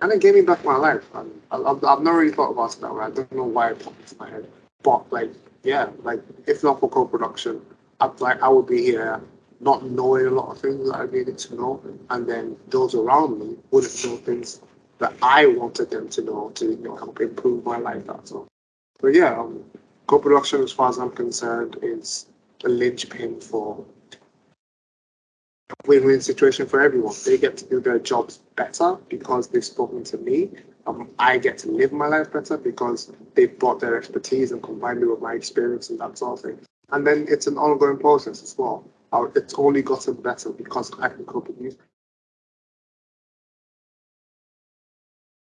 and it gave me back my life. I, I've, I've not really thought about it that way. I don't know why it popped into my head, but like, yeah, like if not for co-production, I'd like I would be here not knowing a lot of things that I needed to know, and then those around me wouldn't know things that I wanted them to know to you know, help improve my life. That's all. But yeah, um, co-production, as far as I'm concerned, is a linchpin for win-win situation for everyone. They get to do their jobs better because they've spoken to me. Um, I get to live my life better because they've brought their expertise and combined it with my experience and that sort of thing. And then it's an ongoing process as well. Uh, it's only gotten better because I can co-produce.